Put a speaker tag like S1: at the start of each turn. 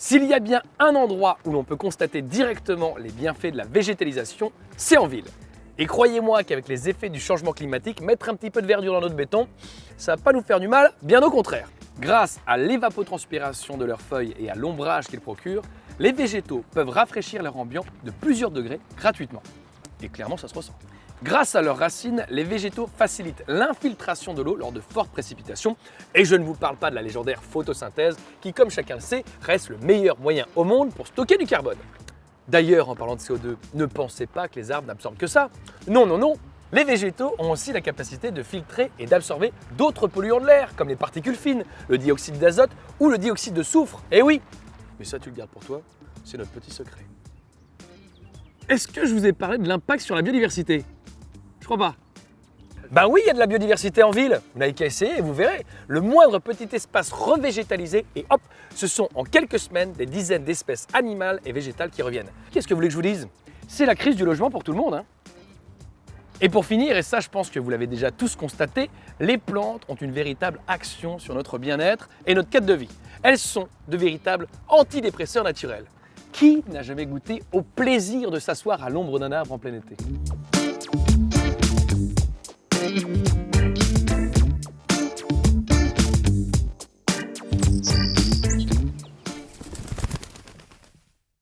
S1: S'il y a bien un endroit où l'on peut constater directement les bienfaits de la végétalisation, c'est en ville. Et croyez-moi qu'avec les effets du changement climatique, mettre un petit peu de verdure dans notre béton, ça va pas nous faire du mal, bien au contraire. Grâce à l'évapotranspiration de leurs feuilles et à l'ombrage qu'ils procurent, les végétaux peuvent rafraîchir leur ambiance de plusieurs degrés gratuitement. Et clairement, ça se ressent. Grâce à leurs racines, les végétaux facilitent l'infiltration de l'eau lors de fortes précipitations. Et je ne vous parle pas de la légendaire photosynthèse qui, comme chacun le sait, reste le meilleur moyen au monde pour stocker du carbone. D'ailleurs, en parlant de CO2, ne pensez pas que les arbres n'absorbent que ça. Non, non, non Les végétaux ont aussi la capacité de filtrer et d'absorber d'autres polluants de l'air, comme les particules fines, le dioxyde d'azote ou le dioxyde de soufre. Eh oui Mais ça, tu le gardes pour toi, c'est notre petit secret. Est-ce que je vous ai parlé de l'impact sur la biodiversité? Crois. Ben oui, il y a de la biodiversité en ville. Vous n'avez qu'à essayer et vous verrez. Le moindre petit espace revégétalisé et hop, ce sont en quelques semaines des dizaines d'espèces animales et végétales qui reviennent. Qu'est-ce que vous voulez que je vous dise? C'est la crise du logement pour tout le monde. Hein. et pour finir, et ça je pense que vous l'avez déjà tous constaté, les plantes ont une véritable action sur notre bien-être et notre quête de vie. Elles sont de véritables antidépresseurs naturels. Qui n'a jamais goûté au plaisir de s'asseoir à l'ombre d'un arbre en plein été? Bye.